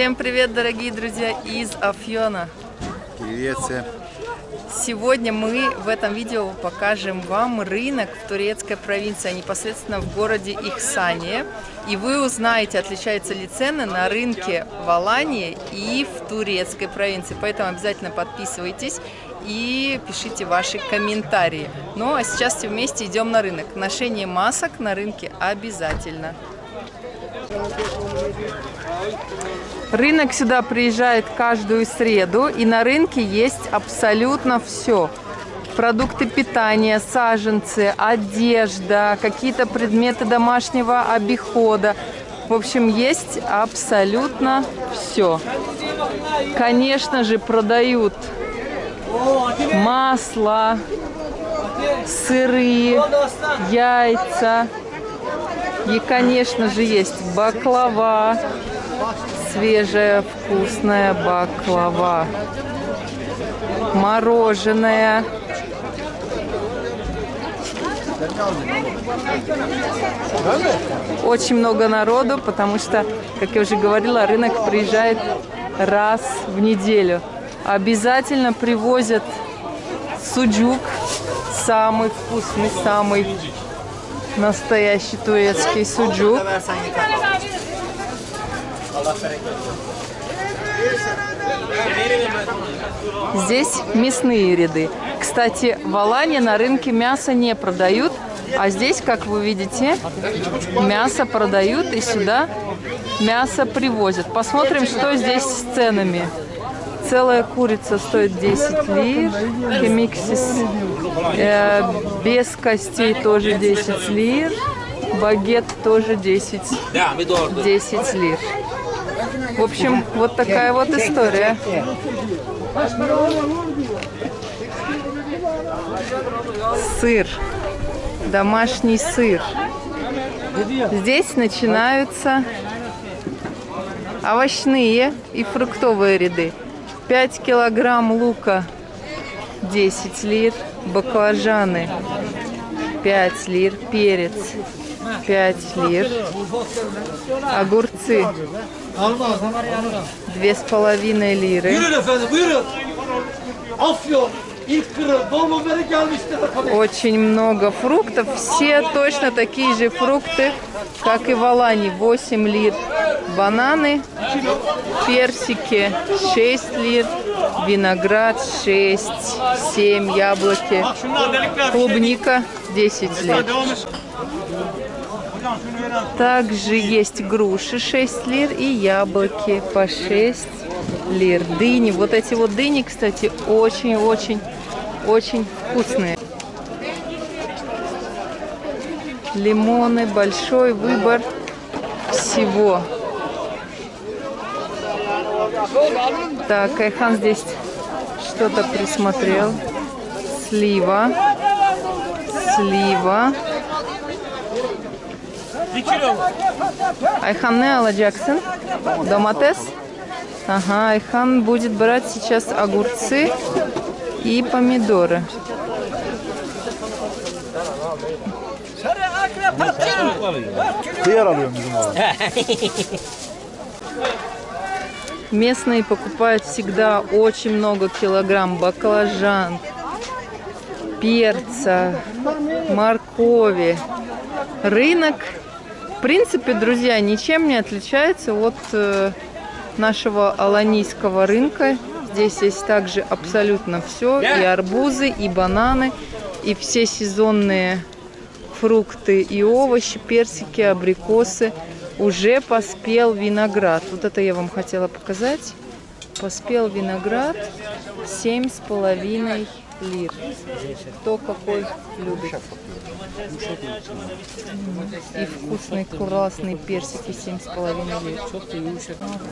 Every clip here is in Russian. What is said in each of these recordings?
Всем привет, дорогие друзья из Афьона. Привет всем. Сегодня мы в этом видео покажем вам рынок в турецкой провинции, а непосредственно в городе Ихсане. И вы узнаете, отличаются ли цены на рынке в Алании и в турецкой провинции. Поэтому обязательно подписывайтесь и пишите ваши комментарии. Ну а сейчас все вместе идем на рынок. Ношение масок на рынке обязательно. Рынок сюда приезжает каждую среду, и на рынке есть абсолютно все. Продукты питания, саженцы, одежда, какие-то предметы домашнего обихода. В общем, есть абсолютно все. Конечно же, продают масло, сыры, яйца. И, конечно же, есть баклава, свежая вкусная баклава, мороженое. Очень много народу, потому что, как я уже говорила, рынок приезжает раз в неделю. Обязательно привозят суджук, самый вкусный, самый настоящий турецкий суджук. Здесь мясные ряды. Кстати, в Алане на рынке мясо не продают, а здесь, как вы видите, мясо продают и сюда мясо привозят. Посмотрим, что здесь с ценами. Целая курица стоит 10 лир, хемиксис э, без костей тоже 10 лир, багет тоже 10, 10 лир. В общем, вот такая вот история. Сыр. Домашний сыр. Здесь начинаются овощные и фруктовые ряды. 5 килограмм лука 10 лир, баклажаны 5 лир, перец 5 лир, огурцы две с половиной лиры. Очень много фруктов. Все точно такие же фрукты, как и в Алане. 8 лир. Бананы, персики 6 лир, виноград 6, 7 яблоки, клубника 10 лир. Также есть груши 6 лир и яблоки по 6 лир. Дыни. Вот эти вот дыни, кстати, очень-очень-очень вкусные. Лимоны, большой выбор всего. Так, Айхан здесь что-то присмотрел. Слива. Слива. Ayhan ne alacaksın? Domates? Ага, Айхан будет брать сейчас огурцы и помидоры. Местные покупают всегда очень много килограмм баклажан, перца, моркови. Рынок в принципе, друзья, ничем не отличается от э, нашего аланийского рынка. Здесь есть также абсолютно все. И арбузы, и бананы, и все сезонные фрукты и овощи, персики, абрикосы. Уже поспел виноград. Вот это я вам хотела показать. Поспел виноград семь с половиной лир. Кто какой любит. И вкусные красные персики 7,5 лир.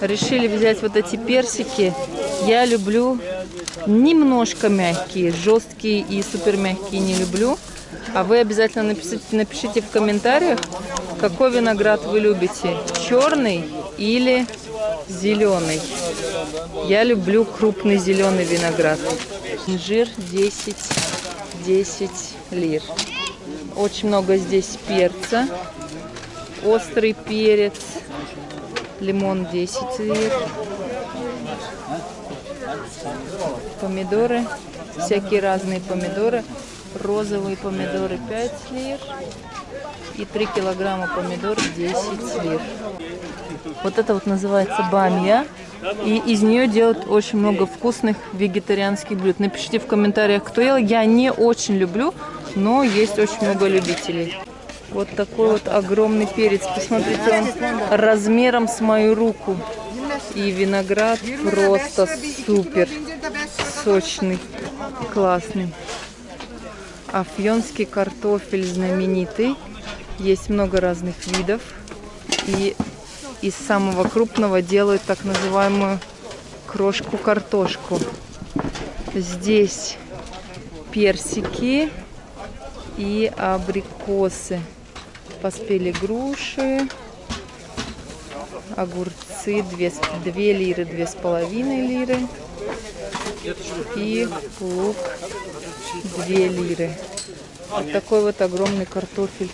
Решили взять вот эти персики. Я люблю немножко мягкие, жесткие и супер мягкие не люблю. А вы обязательно напишите, напишите в комментариях, какой виноград вы любите. Черный или зеленый. Я люблю крупный зеленый виноград. Инжир 10, 10 лир. Очень много здесь перца. Острый перец. Лимон 10 лир. Помидоры. Всякие разные помидоры. Розовые помидоры 5 лир. И 3 килограмма помидор 10 лир. Вот это вот называется бамья. И из нее делают очень много вкусных вегетарианских блюд. Напишите в комментариях, кто ел. Я не очень люблю, но есть очень много любителей. Вот такой вот огромный перец. Посмотрите, он размером с мою руку. И виноград просто супер. Сочный, классный. Афьонский картофель знаменитый. Есть много разных видов. И из самого крупного делают так называемую крошку-картошку. Здесь персики и абрикосы. Поспели груши, огурцы 2, 2 лиры, 2,5 лиры и лук 2 лиры. Вот такой вот огромный картофель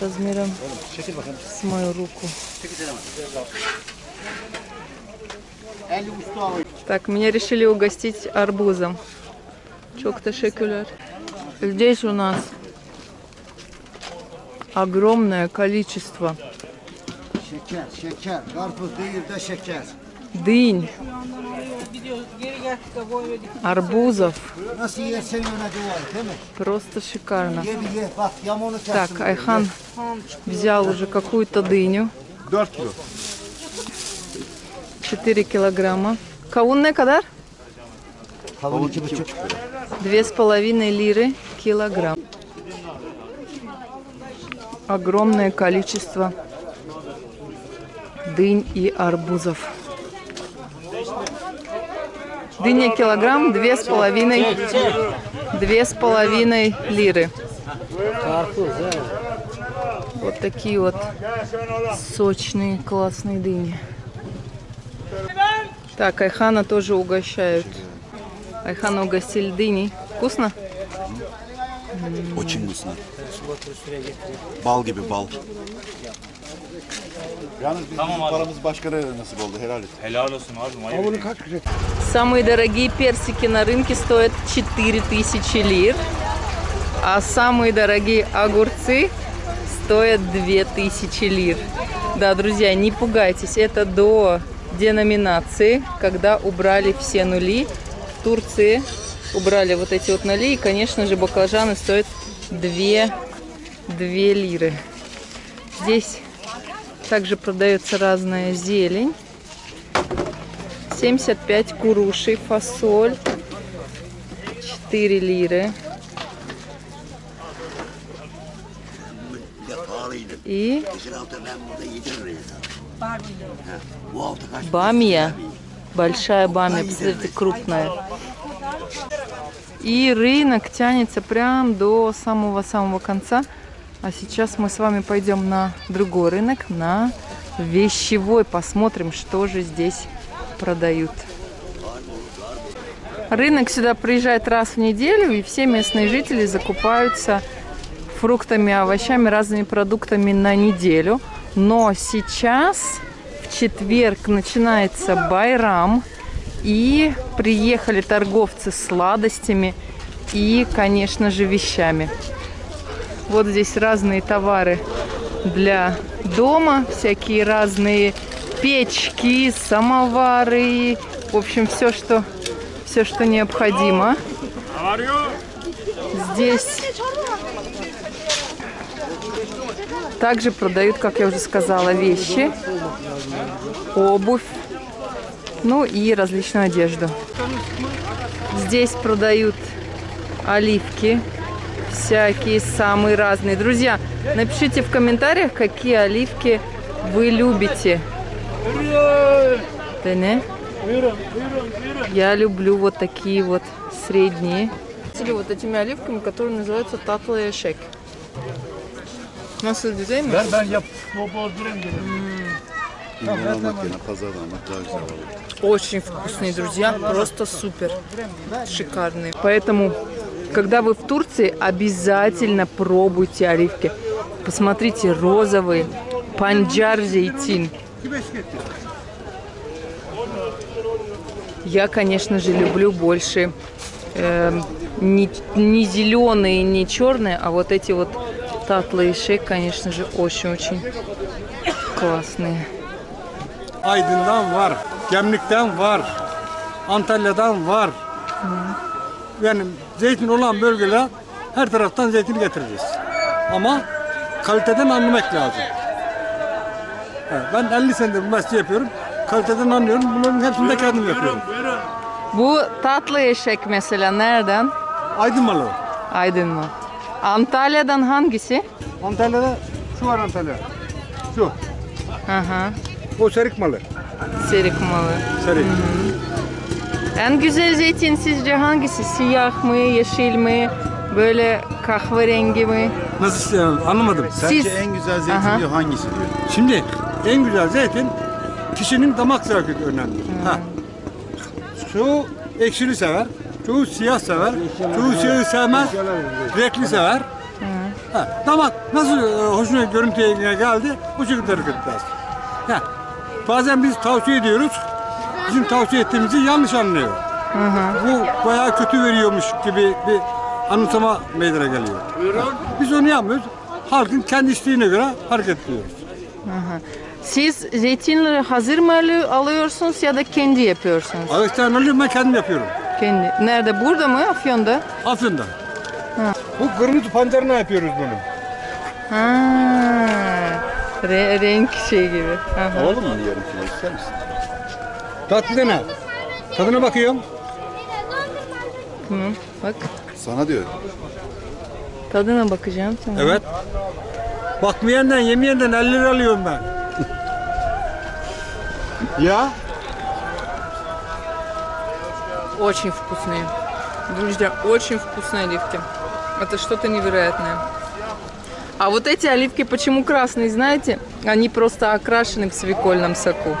размером с мою руку. Так, меня решили угостить арбузом. Çok teşekkürler. Здесь у нас огромное количество. Karpuz değil de şeker. Дынь, арбузов. Просто шикарно. Так, Айхан взял уже какую-то дыню. 4 kilo. 4 килограмма. Кавун не кадар? Kavun 2,5 Две с половиной лиры килограмм. Огромное количество дынь и арбузов. Дыня килограмм, две с половиной, две с половиной лиры. Вот такие вот сочные, классные дыни. Так, Айхана тоже угощают. Айхана угостили дыней. Вкусно? Очень вкусно. Bal gibi bal. Yalnız biz, bizim paramız başkana nasip oldu helal et. Helal olsun abi. Manyak. Самые дорогие персики на рынке стоят 4000 лир, а самые дорогие огурцы стоят 2000 лир. Да, друзья, не пугайтесь, это до деноминации, когда убрали все нули. В Турции убрали вот эти вот нули, и, конечно же, баклажаны стоят 2, 2 лиры. Здесь также продается разная зелень. 75 курушей, фасоль, 4 лиры. И бамия, большая бамия, посмотрите, крупная. И рынок тянется прям до самого-самого конца. А сейчас мы с вами пойдем на другой рынок, на вещевой. Посмотрим, что же здесь продают. Рынок сюда приезжает раз в неделю, и все местные жители закупаются фруктами, овощами, разными продуктами на неделю. Но сейчас, в четверг, начинается Байрам, и приехали торговцы сладостями и, конечно же, вещами. Вот здесь разные товары для дома, всякие разные печки, самовары, в общем, все, что, все, что необходимо. Здесь также продают, как я уже сказала, вещи, обувь, ну и различную одежду. Здесь продают оливки, всякие самые разные. Друзья, напишите в комментариях, какие оливки вы любите. Да не? Я люблю вот такие вот средние. Или вот этими оливками, которые называются татлая шек. Nasıl güzel mi? Ver ben yap. Bozdurayım İmran almak yerine pazardan almak daha güzel olur. Очень вкусные, друзья, просто супер, шикарные. Поэтому, когда вы в Турции, обязательно пробуйте оливки. Посмотрите, розовые, панджар зейтин, Я, конечно же, люблю больше эм, не, не зеленые, не черные, а вот эти вот татлы и шейк, конечно же, очень-очень классные. Aydın'dan var, Gemlik'ten var, Antalya'dan var. Yani zeytin olan bölgeler her taraftan zeytin getiririz. Ama kaliteden anlamak lazım. Evet, ben 50 senedir bu mesleği yapıyorum. Kaliteden anlıyorum. Bunların hepsini de kendim yapıyorum. Bu tatlı eşek mesela nereden? Aydın malı. Aydın mı? Antalya'dan hangisi? Antalya'da şu var Antalya. Şu. Hı hı. O serik malı. Serik malı. Serik. En güzel zeytin sizce hangisi? Siyah mı, yeşil mi, böyle kahverengi mi? Nasıl yani? anlamadım. Sence Siz- en güzel zeytin Aha. diyor hangisi diyor. Şimdi en güzel zeytin kişinin damak zevki önemli. Ha. Çoğu ekşili sever, çoğu siyah sever, çoğu siyahı sevmez, renkli sever. Ha. Damak nasıl e, hoşuna görüntüye geldi, bu şekilde hareket eder. Ha. Bazen biz tavsiye ediyoruz, bizim tavsiye ettiğimizi yanlış anlıyor. Bu bayağı kötü veriyormuş gibi bir anımsama meydana geliyor. Biz onu yapmıyoruz. Halkın kendi isteğine göre hareket ediyoruz. Siz zeytinleri hazır mı alı- alıyorsunuz ya da kendi yapıyorsunuz? Ağaçtan alıyorum ben kendim yapıyorum. Kendi. Nerede? Burada mı? Afyon'da? Afyon'da. Bu kırmızı pancarına yapıyoruz bunu. Ha. Re- renk şey gibi. Aha. Alalım mı yarım kilo ister misin? Tatlı dene. Tadına bakıyorum. Tamam. Bak. Sana diyor. Tadına bakacağım. Tamam. Evet. Bakmayenden yemeyenden 50 lira alıyorum ben. ya? Очень вкусные. Друзья, очень вкусные оливки. Это что-то невероятное. А вот эти оливки почему красные, знаете? Они просто окрашены в свекольном соку.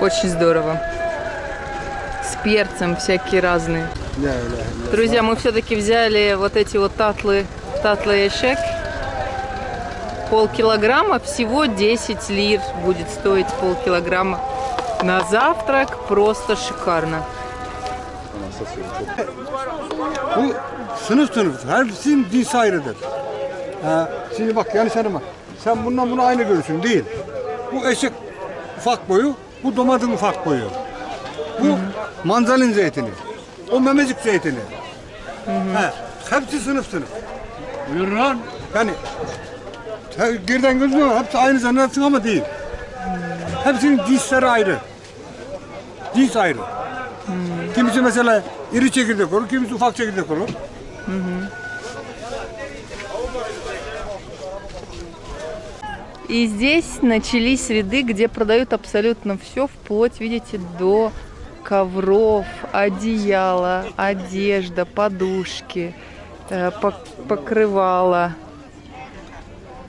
Очень здорово. С перцем всякие разные. Друзья, мы все-таки взяли вот эти вот татлы, татлы эшек. Полкилограмма, всего 10 лир будет стоить полкилограмма. На завтрак просто шикарно. Bu sınıf sınıf. Hepsinin cinsi ayrıdır. Ha, şimdi bak yanlış anlama. Sen bundan görürsün değil. Bu eşek ufak boyu, bu domates ufak boyu. Bu manzalin zeytini. O memecik zeytini. Ha, hepsi sınıf sınıf. Buyurun. Yani he- geriden gözüne hepsi aynı zannedersin ama değil. Hepsinin cinsleri ayrı. Cins ayrı. Kimisi mesela iri çekirdek olur, kimisi ufak çekirdek olur. И здесь начались ряды, где продают абсолютно все, вплоть, видите, до ковров, одеяла, одежда, подушки, э, пок- покрывала,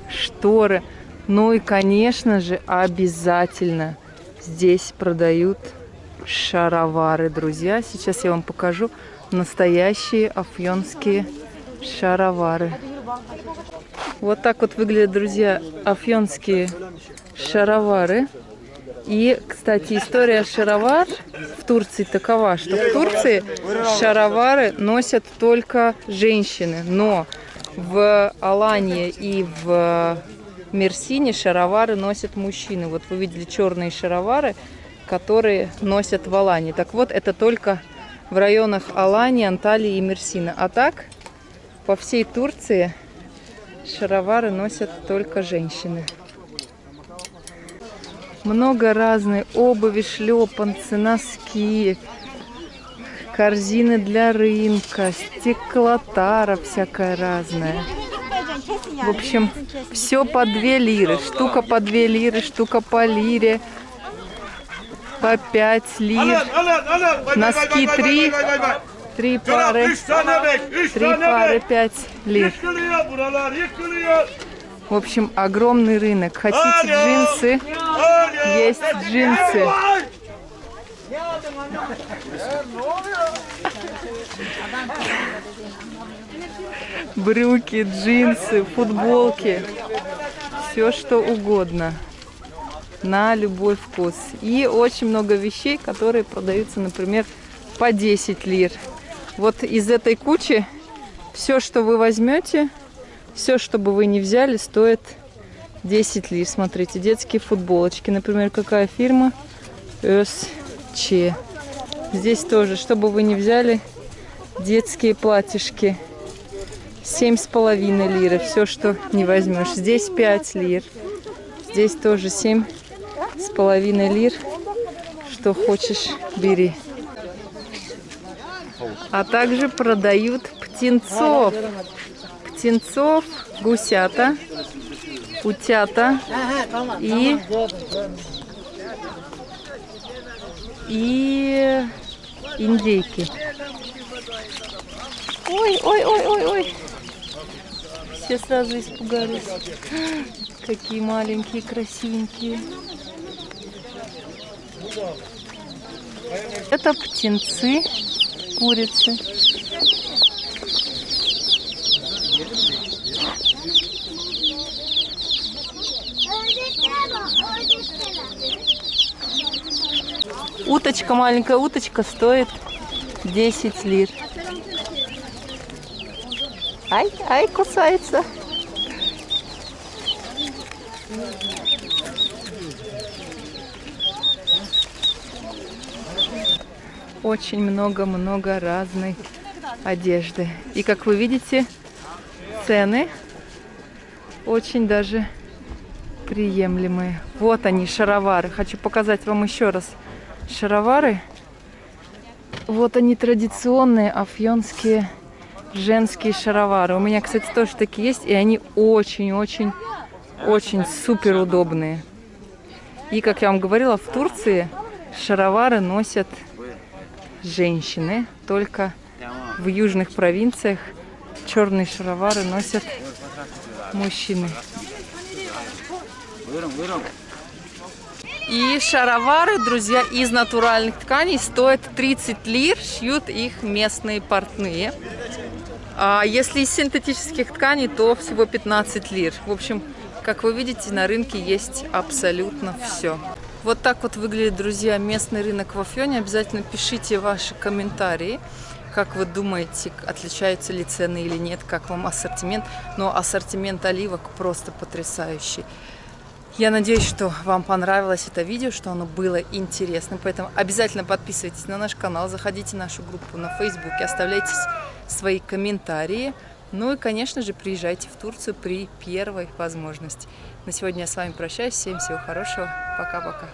шторы. Ну и, конечно же, обязательно здесь продают шаровары, друзья. Сейчас я вам покажу настоящие афьонские шаровары. Вот так вот выглядят, друзья, афьонские шаровары. И, кстати, история шаровар в Турции такова, что в Турции шаровары носят только женщины, но в Алании и в Мерсине шаровары носят мужчины. Вот вы видели черные шаровары, которые носят в Алании. Так вот, это только в районах Алании, Анталии и Мерсина. А так, по всей Турции шаровары носят только женщины. Много разной обуви, шлепанцы, носки, корзины для рынка, стеклотара всякая разная. В общем, все по 2 лиры. Штука по 2 lirы, штука по лире, по 5 лир. Носки три. Три пары, üç tane bek. Üç три tane пары bek. 5 лир. Yıkılıyor buralar yıkılıyor. В общем, огромный рынок. Хотите джинсы? Есть джинсы. Брюки, джинсы, футболки. Все что угодно. на любой вкус. И очень много вещей, которые продаются, например, по 10 лир. Вот из этой кучи все, что вы возьмете, все, что бы вы не взяли, стоит 10 лир. Смотрите, детские футболочки. Например, какая фирма? СЧ. Здесь тоже, что бы вы не взяли, детские платьишки. Семь с половиной лиры. Все, что не возьмешь. Здесь 5 лир. Здесь тоже семь с половиной лир. Что хочешь, бери. А также продают птенцов. Птенцов, гусята, утята и, и индейки. Ой, ой, ой, ой, ой. Все сразу испугались. Какие маленькие, красивенькие. Это птенцы, курицы. Уточка, маленькая уточка стоит 10 лир. Ай, ай, кусается. Очень много-много разной одежды. И как вы видите, цены очень даже приемлемые. Вот они, шаровары. Хочу показать вам еще раз шаровары. Вот они традиционные афьонские женские шаровары. У меня, кстати, тоже такие есть, и они очень-очень-очень супер удобные. И, как я вам говорила, в Турции шаровары носят женщины, только в южных провинциях черные шаровары носят мужчины. И шаровары, друзья, из натуральных тканей стоят 30 лир, шьют их местные портные. А если из синтетических тканей, то всего 15 лир. В общем, как вы видите, на рынке есть абсолютно все. Вот так вот выглядит, друзья, местный рынок в Афьоне. Обязательно пишите ваши комментарии. Как вы думаете, отличаются ли цены или нет, как вам ассортимент. Но ассортимент оливок просто потрясающий. Я надеюсь, что вам понравилось это видео, что оно было интересным. Поэтому обязательно подписывайтесь на наш канал, заходите в нашу группу на Фейсбуке, оставляйте свои комментарии. Ну и, конечно же, приезжайте в Турцию при первой возможности. На сегодня я с вами прощаюсь. Всем всего хорошего. Пока-пока.